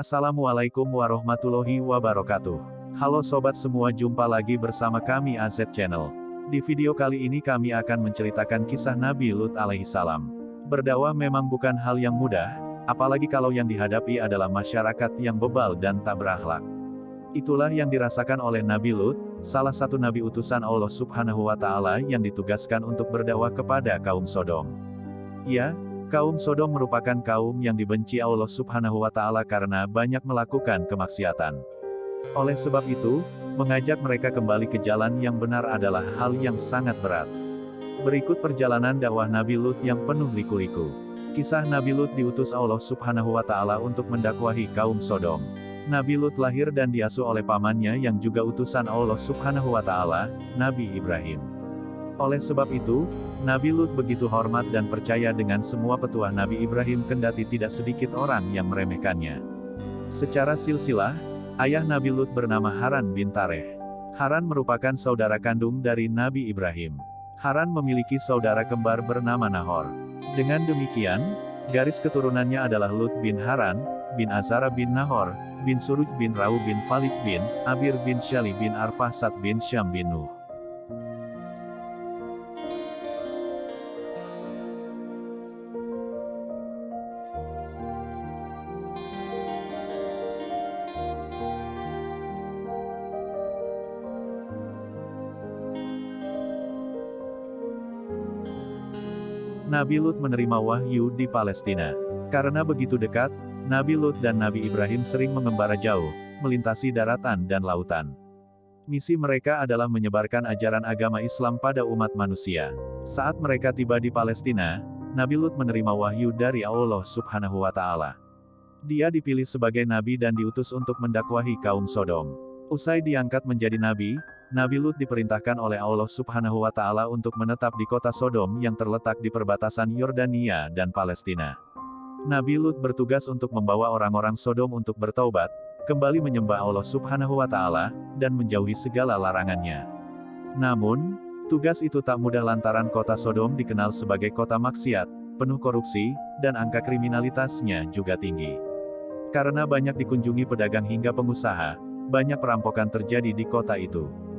Assalamualaikum warahmatullahi wabarakatuh. Halo sobat semua jumpa lagi bersama kami AZ Channel. Di video kali ini kami akan menceritakan kisah Nabi Lut alaihi salam. Berdakwah memang bukan hal yang mudah, apalagi kalau yang dihadapi adalah masyarakat yang bebal dan tak berakhlak. Itulah yang dirasakan oleh Nabi Lut, salah satu nabi utusan Allah Subhanahu wa taala yang ditugaskan untuk berdakwah kepada kaum Sodom. Ya, Kaum Sodom merupakan kaum yang dibenci Allah Subhanahu wa Ta'ala karena banyak melakukan kemaksiatan. Oleh sebab itu, mengajak mereka kembali ke jalan yang benar adalah hal yang sangat berat. Berikut perjalanan dakwah Nabi Lut yang penuh liku-liku. Kisah Nabi Lut diutus Allah Subhanahu wa Ta'ala untuk mendakwahi kaum Sodom. Nabi Lut lahir dan diasuh oleh pamannya yang juga utusan Allah Subhanahu wa Ta'ala, Nabi Ibrahim. Oleh sebab itu, Nabi Lut begitu hormat dan percaya dengan semua petuah Nabi Ibrahim kendati tidak sedikit orang yang meremehkannya. Secara silsilah, ayah Nabi Lut bernama Haran bin Tareh. Haran merupakan saudara kandung dari Nabi Ibrahim. Haran memiliki saudara kembar bernama Nahor. Dengan demikian, garis keturunannya adalah Lut bin Haran, bin Azara bin Nahor, bin Suruj bin Rau bin Falik bin, Abir bin Syali bin Arfasat bin Syam bin Nuh. Nabi Lut menerima wahyu di Palestina. Karena begitu dekat, Nabi Lut dan Nabi Ibrahim sering mengembara jauh, melintasi daratan dan lautan. Misi mereka adalah menyebarkan ajaran agama Islam pada umat manusia. Saat mereka tiba di Palestina, Nabi Lut menerima wahyu dari Allah Subhanahu wa Ta'ala. Dia dipilih sebagai nabi dan diutus untuk mendakwahi kaum Sodom. Usai diangkat menjadi nabi, Nabi Lut diperintahkan oleh Allah Subhanahu wa Ta'ala untuk menetap di kota Sodom yang terletak di perbatasan Yordania dan Palestina. Nabi Lut bertugas untuk membawa orang-orang Sodom untuk bertaubat, kembali menyembah Allah Subhanahu wa Ta'ala, dan menjauhi segala larangannya. Namun, tugas itu tak mudah lantaran kota Sodom dikenal sebagai kota maksiat, penuh korupsi, dan angka kriminalitasnya juga tinggi. Karena banyak dikunjungi pedagang hingga pengusaha, banyak perampokan terjadi di kota itu.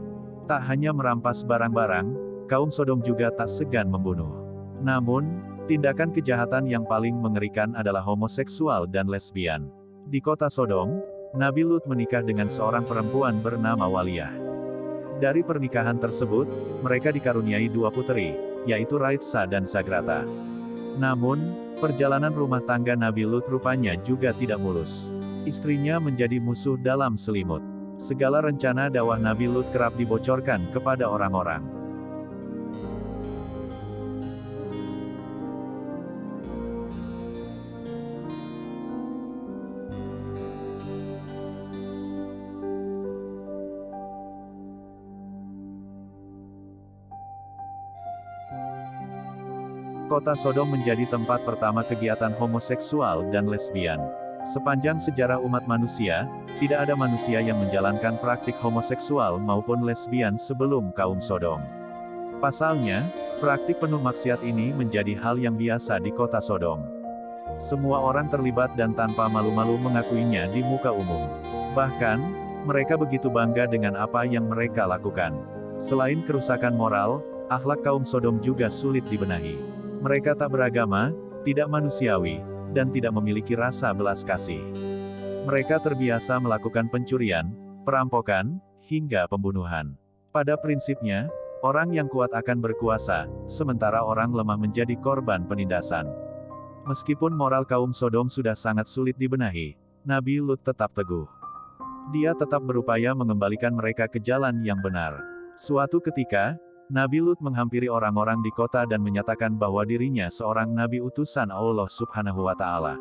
Tak hanya merampas barang-barang, kaum Sodom juga tak segan membunuh. Namun, tindakan kejahatan yang paling mengerikan adalah homoseksual dan lesbian. Di kota Sodom, Nabi Lut menikah dengan seorang perempuan bernama Waliyah. Dari pernikahan tersebut, mereka dikaruniai dua putri, yaitu Raitsa dan Zagrata. Namun, perjalanan rumah tangga Nabi Lut rupanya juga tidak mulus. Istrinya menjadi musuh dalam selimut. Segala rencana dakwah Nabi Lut kerap dibocorkan kepada orang-orang. Kota Sodom menjadi tempat pertama kegiatan homoseksual dan lesbian. Sepanjang sejarah umat manusia, tidak ada manusia yang menjalankan praktik homoseksual maupun lesbian sebelum kaum Sodom. Pasalnya, praktik penuh maksiat ini menjadi hal yang biasa di kota Sodom. Semua orang terlibat dan tanpa malu-malu mengakuinya di muka umum. Bahkan, mereka begitu bangga dengan apa yang mereka lakukan. Selain kerusakan moral, akhlak kaum Sodom juga sulit dibenahi. Mereka tak beragama, tidak manusiawi, dan tidak memiliki rasa belas kasih. Mereka terbiasa melakukan pencurian, perampokan, hingga pembunuhan. Pada prinsipnya, orang yang kuat akan berkuasa, sementara orang lemah menjadi korban penindasan. Meskipun moral kaum Sodom sudah sangat sulit dibenahi, Nabi Lut tetap teguh. Dia tetap berupaya mengembalikan mereka ke jalan yang benar. Suatu ketika, Nabi Lut menghampiri orang-orang di kota dan menyatakan bahwa dirinya seorang nabi utusan Allah Subhanahu wa Ta'ala.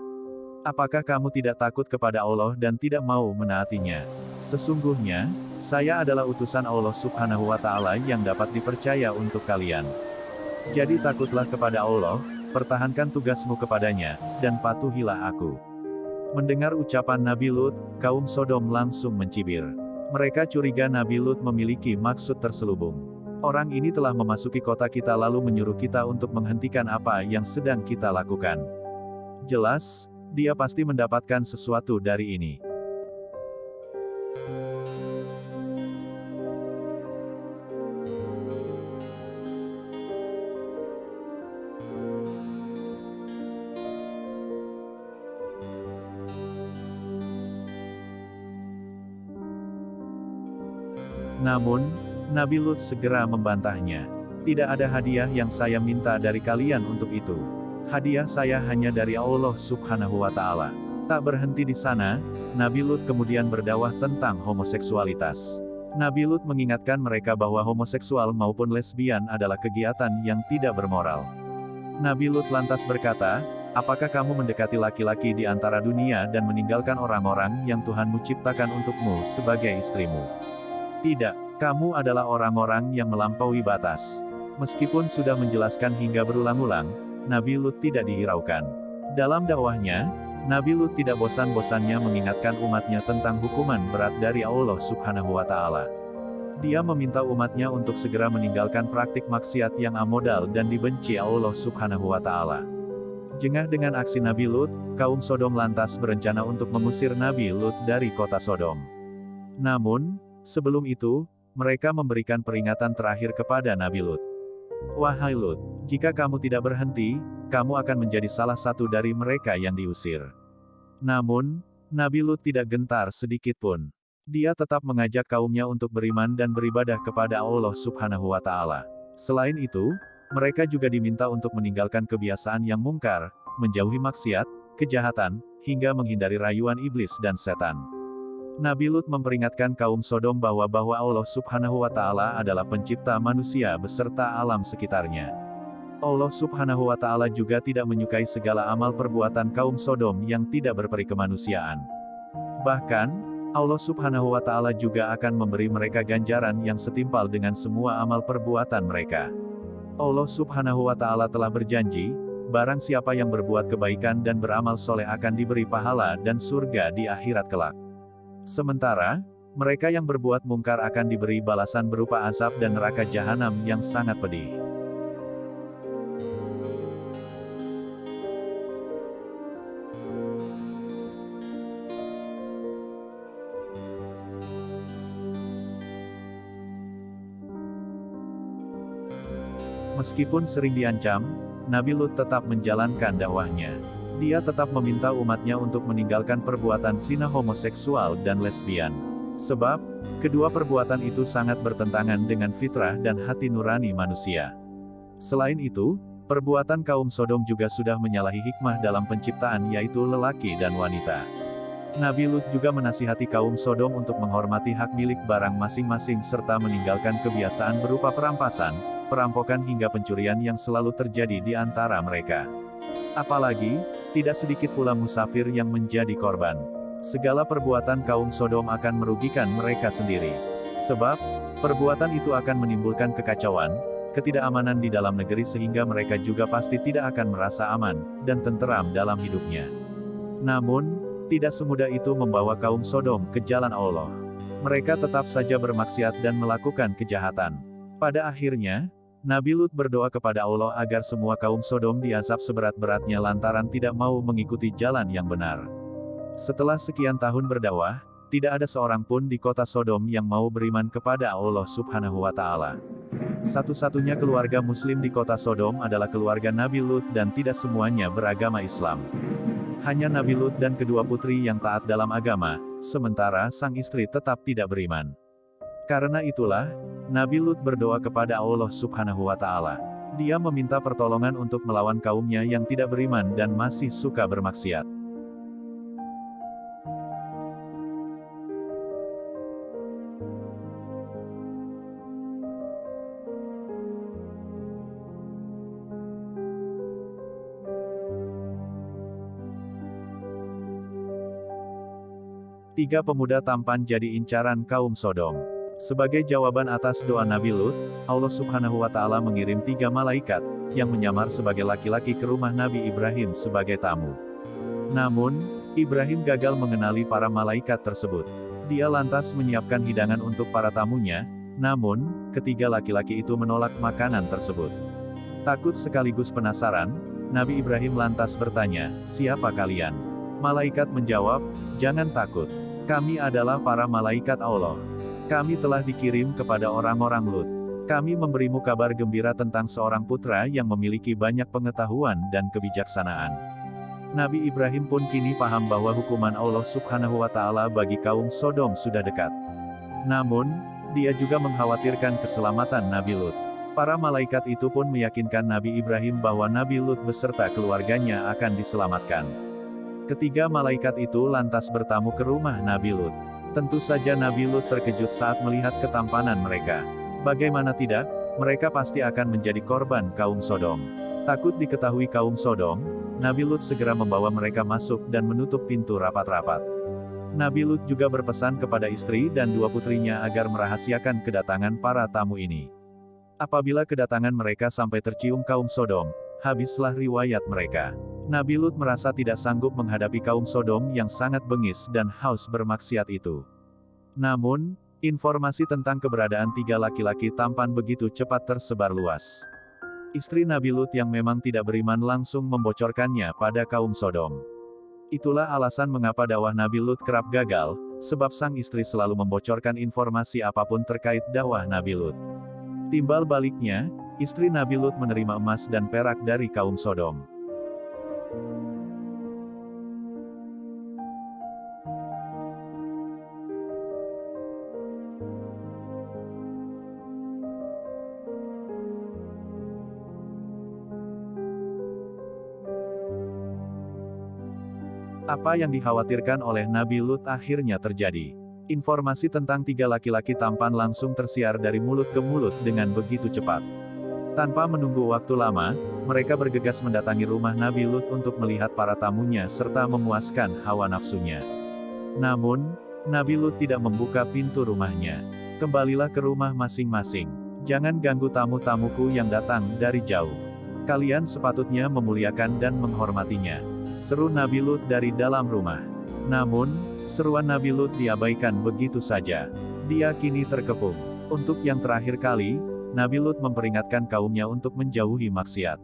Apakah kamu tidak takut kepada Allah dan tidak mau menaatinya? Sesungguhnya, saya adalah utusan Allah Subhanahu wa Ta'ala yang dapat dipercaya untuk kalian. Jadi takutlah kepada Allah, pertahankan tugasmu kepadanya, dan patuhilah aku. Mendengar ucapan Nabi Lut, kaum Sodom langsung mencibir. Mereka curiga Nabi Lut memiliki maksud terselubung. Orang ini telah memasuki kota kita lalu menyuruh kita untuk menghentikan apa yang sedang kita lakukan. Jelas, dia pasti mendapatkan sesuatu dari ini. Namun, Nabi Lut segera membantahnya. Tidak ada hadiah yang saya minta dari kalian untuk itu. Hadiah saya hanya dari Allah subhanahu wa ta'ala. Tak berhenti di sana, Nabi Lut kemudian berdakwah tentang homoseksualitas. Nabi Lut mengingatkan mereka bahwa homoseksual maupun lesbian adalah kegiatan yang tidak bermoral. Nabi Lut lantas berkata, Apakah kamu mendekati laki-laki di antara dunia dan meninggalkan orang-orang yang Tuhanmu ciptakan untukmu sebagai istrimu? Tidak, kamu adalah orang-orang yang melampaui batas. Meskipun sudah menjelaskan hingga berulang-ulang, Nabi Lut tidak dihiraukan. Dalam dakwahnya, Nabi Lut tidak bosan-bosannya mengingatkan umatnya tentang hukuman berat dari Allah Subhanahu wa Ta'ala. Dia meminta umatnya untuk segera meninggalkan praktik maksiat yang amodal dan dibenci Allah Subhanahu wa Ta'ala. Jengah dengan aksi Nabi Lut, kaum Sodom lantas berencana untuk mengusir Nabi Lut dari kota Sodom. Namun, Sebelum itu, mereka memberikan peringatan terakhir kepada Nabi Lut. Wahai Lut, jika kamu tidak berhenti, kamu akan menjadi salah satu dari mereka yang diusir. Namun, Nabi Lut tidak gentar sedikit pun. Dia tetap mengajak kaumnya untuk beriman dan beribadah kepada Allah Subhanahu wa Ta'ala. Selain itu, mereka juga diminta untuk meninggalkan kebiasaan yang mungkar, menjauhi maksiat, kejahatan, hingga menghindari rayuan iblis dan setan. Nabi Lut memperingatkan kaum Sodom bahwa bahwa Allah Subhanahu wa Ta'ala adalah pencipta manusia beserta alam sekitarnya. Allah Subhanahu wa Ta'ala juga tidak menyukai segala amal perbuatan kaum Sodom yang tidak berperi kemanusiaan. Bahkan, Allah Subhanahu wa Ta'ala juga akan memberi mereka ganjaran yang setimpal dengan semua amal perbuatan mereka. Allah Subhanahu wa Ta'ala telah berjanji, barang siapa yang berbuat kebaikan dan beramal soleh akan diberi pahala dan surga di akhirat kelak. Sementara, mereka yang berbuat mungkar akan diberi balasan berupa azab dan neraka jahanam yang sangat pedih. Meskipun sering diancam, Nabi Lut tetap menjalankan dakwahnya. Dia tetap meminta umatnya untuk meninggalkan perbuatan zina homoseksual dan lesbian. Sebab, kedua perbuatan itu sangat bertentangan dengan fitrah dan hati nurani manusia. Selain itu, perbuatan kaum Sodom juga sudah menyalahi hikmah dalam penciptaan yaitu lelaki dan wanita. Nabi Lut juga menasihati kaum Sodom untuk menghormati hak milik barang masing-masing serta meninggalkan kebiasaan berupa perampasan, perampokan hingga pencurian yang selalu terjadi di antara mereka. Apalagi, tidak sedikit pula musafir yang menjadi korban. Segala perbuatan kaum Sodom akan merugikan mereka sendiri. Sebab, perbuatan itu akan menimbulkan kekacauan, ketidakamanan di dalam negeri sehingga mereka juga pasti tidak akan merasa aman, dan tenteram dalam hidupnya. Namun, tidak semudah itu membawa kaum Sodom ke jalan Allah. Mereka tetap saja bermaksiat dan melakukan kejahatan. Pada akhirnya, Nabi Lut berdoa kepada Allah agar semua kaum Sodom diazab seberat-beratnya lantaran tidak mau mengikuti jalan yang benar. Setelah sekian tahun berdakwah, tidak ada seorang pun di kota Sodom yang mau beriman kepada Allah Subhanahu wa Ta'ala. Satu-satunya keluarga Muslim di kota Sodom adalah keluarga Nabi Lut, dan tidak semuanya beragama Islam. Hanya Nabi Lut dan kedua putri yang taat dalam agama, sementara sang istri tetap tidak beriman. Karena itulah, Nabi Lut berdoa kepada Allah Subhanahu wa Ta'ala. Dia meminta pertolongan untuk melawan kaumnya yang tidak beriman dan masih suka bermaksiat. Tiga pemuda tampan jadi incaran kaum Sodom. Sebagai jawaban atas doa Nabi Lut, Allah subhanahu wa ta'ala mengirim tiga malaikat, yang menyamar sebagai laki-laki ke rumah Nabi Ibrahim sebagai tamu. Namun, Ibrahim gagal mengenali para malaikat tersebut. Dia lantas menyiapkan hidangan untuk para tamunya, namun, ketiga laki-laki itu menolak makanan tersebut. Takut sekaligus penasaran, Nabi Ibrahim lantas bertanya, siapa kalian? Malaikat menjawab, jangan takut. Kami adalah para malaikat Allah. Kami telah dikirim kepada orang-orang Lut. Kami memberimu kabar gembira tentang seorang putra yang memiliki banyak pengetahuan dan kebijaksanaan. Nabi Ibrahim pun kini paham bahwa hukuman Allah subhanahu wa ta'ala bagi kaum Sodom sudah dekat. Namun, dia juga mengkhawatirkan keselamatan Nabi Lut. Para malaikat itu pun meyakinkan Nabi Ibrahim bahwa Nabi Lut beserta keluarganya akan diselamatkan. Ketiga malaikat itu lantas bertamu ke rumah Nabi Lut. Tentu saja Nabi Lut terkejut saat melihat ketampanan mereka. Bagaimana tidak, mereka pasti akan menjadi korban kaum Sodom. Takut diketahui kaum Sodom, Nabi Lut segera membawa mereka masuk dan menutup pintu rapat-rapat. Nabi Lut juga berpesan kepada istri dan dua putrinya agar merahasiakan kedatangan para tamu ini. Apabila kedatangan mereka sampai tercium kaum Sodom, habislah riwayat mereka. Nabi Lut merasa tidak sanggup menghadapi kaum Sodom yang sangat bengis dan haus bermaksiat itu. Namun, informasi tentang keberadaan tiga laki-laki tampan begitu cepat tersebar luas. Istri Nabi Lut yang memang tidak beriman langsung membocorkannya pada kaum Sodom. Itulah alasan mengapa dakwah Nabi Lut kerap gagal, sebab sang istri selalu membocorkan informasi apa pun terkait dakwah Nabi Lut. Timbal baliknya, istri Nabi Lut menerima emas dan perak dari kaum Sodom. Apa yang dikhawatirkan oleh Nabi Lut akhirnya terjadi. Informasi tentang tiga laki-laki tampan langsung tersiar dari mulut ke mulut dengan begitu cepat. Tanpa menunggu waktu lama, mereka bergegas mendatangi rumah Nabi Lut untuk melihat para tamunya serta memuaskan hawa nafsunya. Namun, Nabi Lut tidak membuka pintu rumahnya. Kembalilah ke rumah masing-masing. Jangan ganggu tamu-tamuku yang datang dari jauh. Kalian sepatutnya memuliakan dan menghormatinya. Seru Nabi Lut dari dalam rumah. Namun, seruan Nabi Lut diabaikan begitu saja. Dia kini terkepung. Untuk yang terakhir kali, Nabi Lut memperingatkan kaumnya untuk menjauhi maksiat.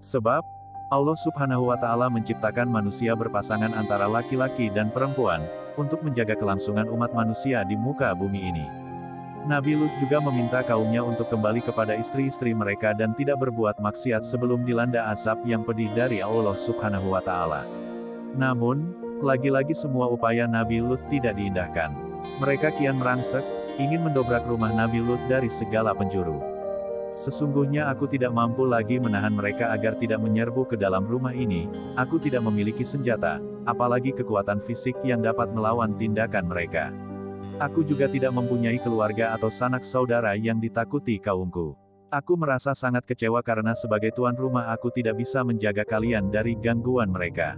Sebab, Allah subhanahu wa ta'ala menciptakan manusia berpasangan antara laki-laki dan perempuan, untuk menjaga kelangsungan umat manusia di muka bumi ini. Nabi Lut juga meminta kaumnya untuk kembali kepada istri-istri mereka dan tidak berbuat maksiat sebelum dilanda azab yang pedih dari Allah subhanahu wa ta'ala. Namun, lagi-lagi semua upaya Nabi Lut tidak diindahkan. Mereka kian merangsek, ingin mendobrak rumah Nabi Lut dari segala penjuru. Sesungguhnya aku tidak mampu lagi menahan mereka agar tidak menyerbu ke dalam rumah ini, aku tidak memiliki senjata, apalagi kekuatan fisik yang dapat melawan tindakan mereka. Aku juga tidak mempunyai keluarga atau sanak saudara yang ditakuti kaumku. Aku merasa sangat kecewa karena sebagai tuan rumah aku tidak bisa menjaga kalian dari gangguan mereka.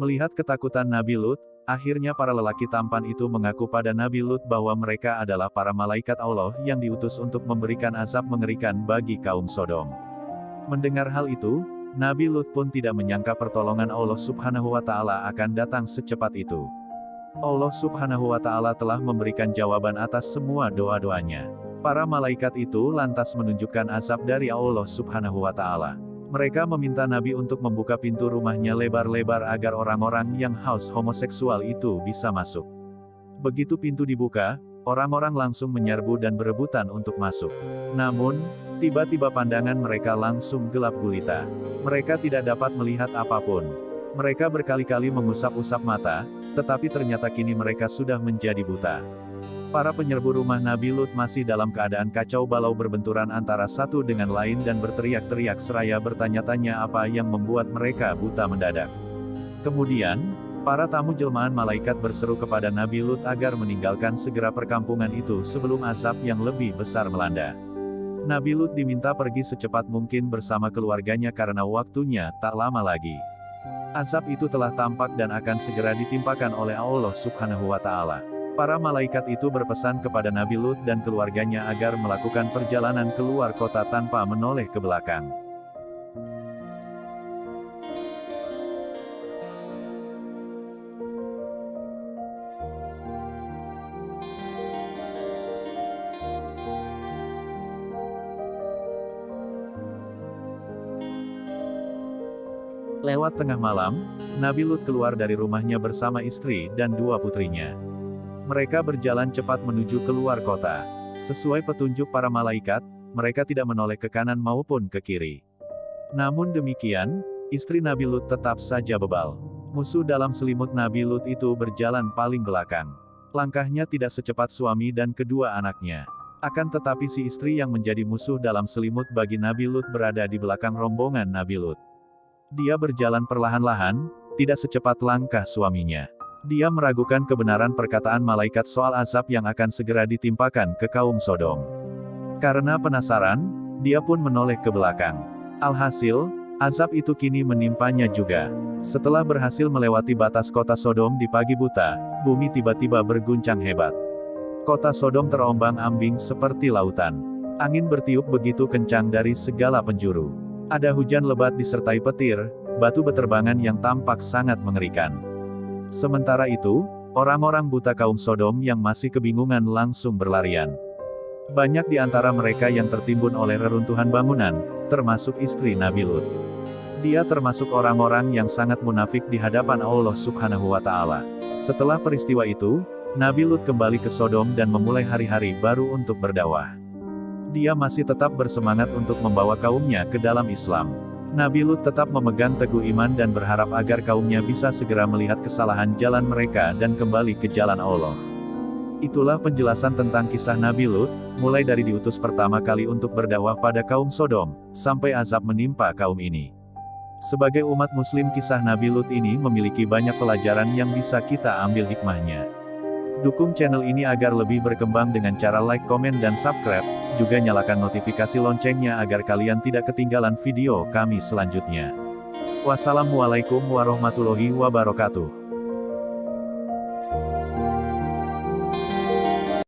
Melihat ketakutan Nabi Lut, Akhirnya para lelaki tampan itu mengaku pada Nabi Lut bahwa mereka adalah para malaikat Allah yang diutus untuk memberikan azab mengerikan bagi kaum Sodom. Mendengar hal itu, Nabi Lut pun tidak menyangka pertolongan Allah subhanahu wa ta'ala akan datang secepat itu. Allah subhanahu wa ta'ala telah memberikan jawaban atas semua doa-doanya. Para malaikat itu lantas menunjukkan azab dari Allah subhanahu wa ta'ala. Mereka meminta Nabi untuk membuka pintu rumahnya lebar-lebar agar orang-orang yang haus homoseksual itu bisa masuk. Begitu pintu dibuka, orang-orang langsung menyerbu dan berebutan untuk masuk. Namun, tiba-tiba pandangan mereka langsung gelap gulita. Mereka tidak dapat melihat apa pun. Mereka berkali-kali mengusap-usap mata, tetapi ternyata kini mereka sudah menjadi buta. Para penyerbu rumah Nabi Lut masih dalam keadaan kacau balau berbenturan antara satu dengan lain dan berteriak-teriak seraya bertanya-tanya apa yang membuat mereka buta mendadak. Kemudian, para tamu jelmaan malaikat berseru kepada Nabi Lut agar meninggalkan segera perkampungan itu sebelum asap yang lebih besar melanda. Nabi Lut diminta pergi secepat mungkin bersama keluarganya karena waktunya tak lama lagi. Asap itu telah tampak dan akan segera ditimpakan oleh Allah subhanahu wa ta'ala. Para malaikat itu berpesan kepada Nabi Lut dan keluarganya agar melakukan perjalanan keluar kota tanpa menoleh ke belakang. Lewat tengah malam, Nabi Lut keluar dari rumahnya bersama istri dan dua putrinya. Mereka berjalan cepat menuju keluar kota. Sesuai petunjuk para malaikat, mereka tidak menoleh ke kanan maupun ke kiri. Namun demikian, istri Nabi Lut tetap saja bebal. Musuh dalam selimut Nabi Lut itu berjalan paling belakang. Langkahnya tidak secepat suami dan kedua anaknya. Akan tetapi si istri yang menjadi musuh dalam selimut bagi Nabi Lut berada di belakang rombongan Nabi Lut. Dia berjalan perlahan-lahan, tidak secepat langkah suaminya. Dia meragukan kebenaran perkataan malaikat soal azab yang akan segera ditimpakan ke kaum Sodom. Karena penasaran, dia pun menoleh ke belakang. Alhasil, azab itu kini menimpanya juga. Setelah berhasil melewati batas kota Sodom di pagi buta, bumi tiba-tiba berguncang hebat. Kota Sodom terombang-ambing seperti lautan. Angin bertiup begitu kencang dari segala penjuru. Ada hujan lebat disertai petir, batu beterbangan yang tampak sangat mengerikan. Sementara itu, orang-orang buta kaum Sodom yang masih kebingungan langsung berlarian. Banyak di antara mereka yang tertimbun oleh reruntuhan bangunan, termasuk istri Nabi Lut. Dia termasuk orang-orang yang sangat munafik di hadapan Allah Subhanahu wa Ta'ala. Setelah peristiwa itu, Nabi Lut kembali ke Sodom dan memulai hari-hari baru untuk berdakwah dia masih tetap bersemangat untuk membawa kaumnya ke dalam Islam. Nabi Lut tetap memegang teguh iman dan berharap agar kaumnya bisa segera melihat kesalahan jalan mereka dan kembali ke jalan Allah. Itulah penjelasan tentang kisah Nabi Lut, mulai dari diutus pertama kali untuk berdakwah pada kaum Sodom, sampai azab menimpa kaum ini. Sebagai umat muslim kisah Nabi Lut ini memiliki banyak pelajaran yang bisa kita ambil hikmahnya. Dukung channel ini agar lebih berkembang dengan cara like, komen, dan subscribe, juga nyalakan notifikasi loncengnya agar kalian tidak ketinggalan video kami selanjutnya. Wassalamualaikum warahmatullahi wabarakatuh.